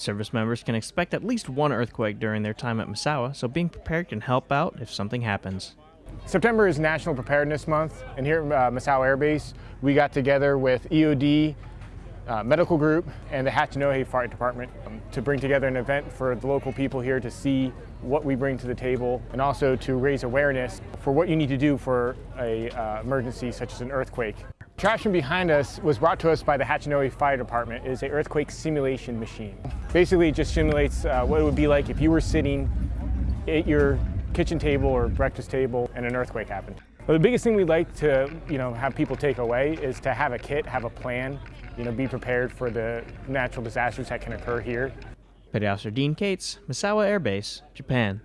Service members can expect at least one earthquake during their time at Misawa, so being prepared can help out if something happens. September is National Preparedness Month, and here at uh, Misawa Air Base, we got together with EOD, uh, Medical Group, and the Hachinohe Fire Department um, to bring together an event for the local people here to see what we bring to the table, and also to raise awareness for what you need to do for a uh, emergency such as an earthquake. Contraption behind us was brought to us by the Hachinohe Fire Department. It is an earthquake simulation machine. Basically, it just simulates uh, what it would be like if you were sitting at your kitchen table or breakfast table and an earthquake happened. The biggest thing we'd like to you know, have people take away is to have a kit, have a plan, you know, be prepared for the natural disasters that can occur here. Petty Officer Dean Cates, Misawa Air Base, Japan.